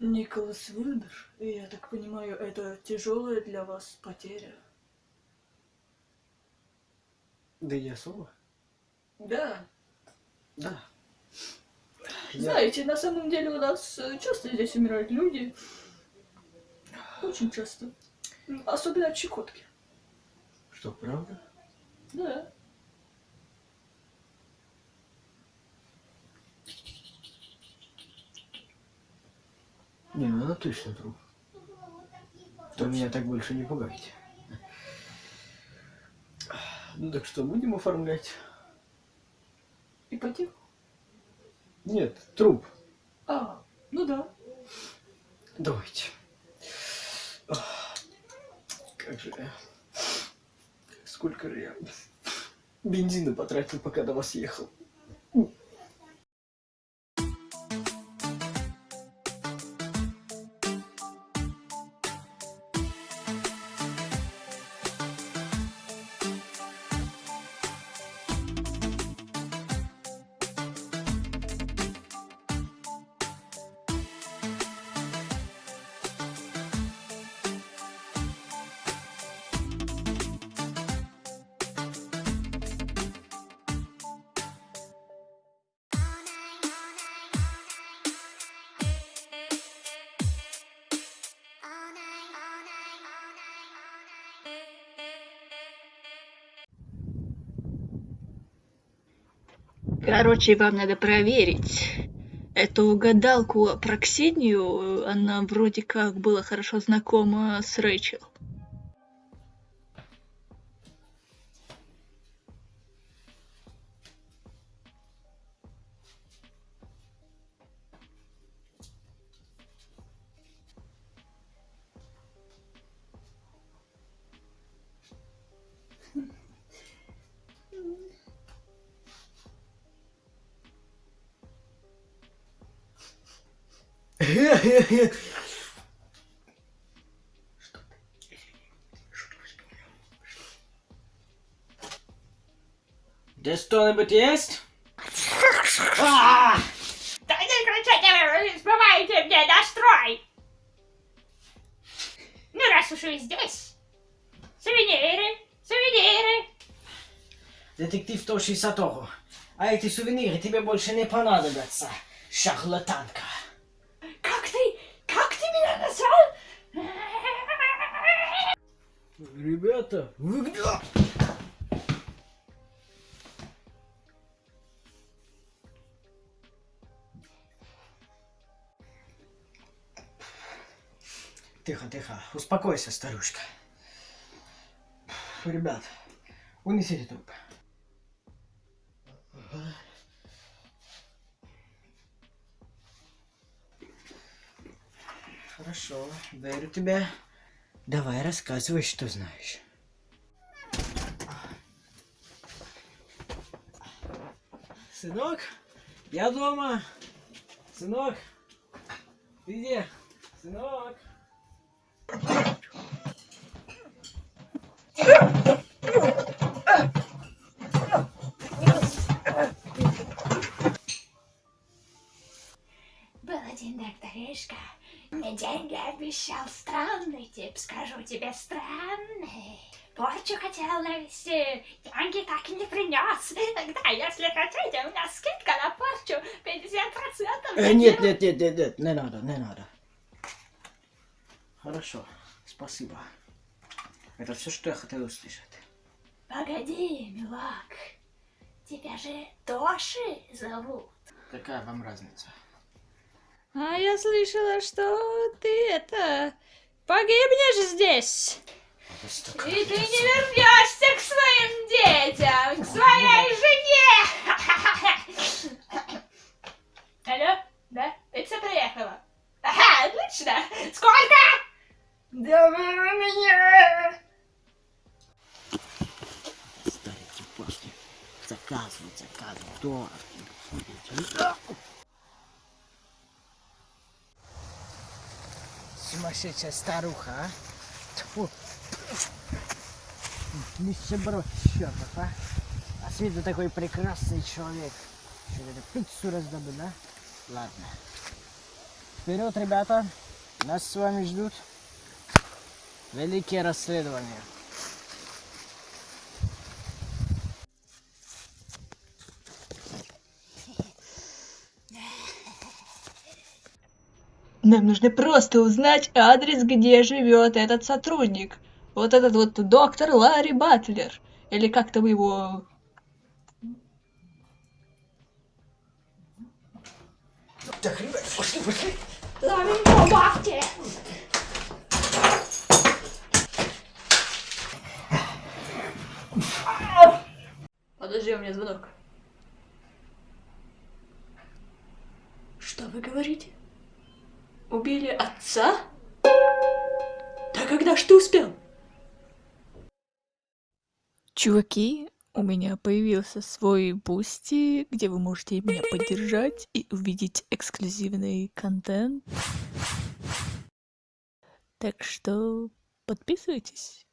Николас Вильбер, и я так понимаю, это тяжелая для вас потеря. Да не особо. Да. Да. Я- Знаете, на самом деле у нас э, часто здесь умирают люди. Очень часто. Особенно от щекотки. Что, правда? Да. Не, ну она точно труп. То меня так больше не пугайте. Ну так что, будем оформлять? Ипотеку? Нет, труп. А, ну да. Давайте. Как же я... Сколько же я бензина потратил, пока до вас ехал. Короче, вам надо проверить эту гадалку про Ксению. Она вроде как была хорошо знакома с Рэйчел. Здесь кто-нибудь есть? Да не кричите, вы сбиваете мне настрой! Ну, раз уж вы здесь, сувениры, сувениры. Детектив 162. А эти сувениры тебе больше не понадобятся, шарлатанка. Как ты, как ты меня назвал? Ребята, вы где? Тихо, тихо. Успокойся, старушка. Ребят, унесите труп. Хорошо, верю тебе. Давай, рассказывай, что знаешь. Сынок, я дома. Сынок, ты где? Сынок. Обещал странный тип, скажу тебе странный. Порчу хотел навести, деньги так и не принес. Тогда, если хотите, у меня скидка на порчу 50%. Э, нет, нет, нет, нет, нет, не надо, не надо. Хорошо, спасибо. Это все, что я хотел услышать. Погоди, милак, тебя же Тоши зовут. Какая вам разница? А я слышала, что ты это погибнешь здесь. И ты не вернешься к своим детям, к своей жене. Алло, да? Пицца приехала. Ага, отлично. Сколько? Да меня. Старики после. Заказывать, заказывать. Дорого. Сумасшедшая старуха, а? Тьфу. Нищеброд чертов, а? А с виду такой прекрасный человек. Что это, пиццу раздобыл, да? Ладно. Вперед, ребята! Нас с вами ждут великие расследования. Нам нужно просто узнать адрес, где живет этот сотрудник. Вот этот вот доктор Ларри Батлер. Или как там его... Так, ребят, пошли, пошли. Ламинго, бахте! Подожди, у меня звонок. Что вы говорите? Убили отца? Да когда ж ты успел? Чуваки, у меня появился свой бусти, где вы можете меня поддержать и увидеть эксклюзивный контент. Так что подписывайтесь.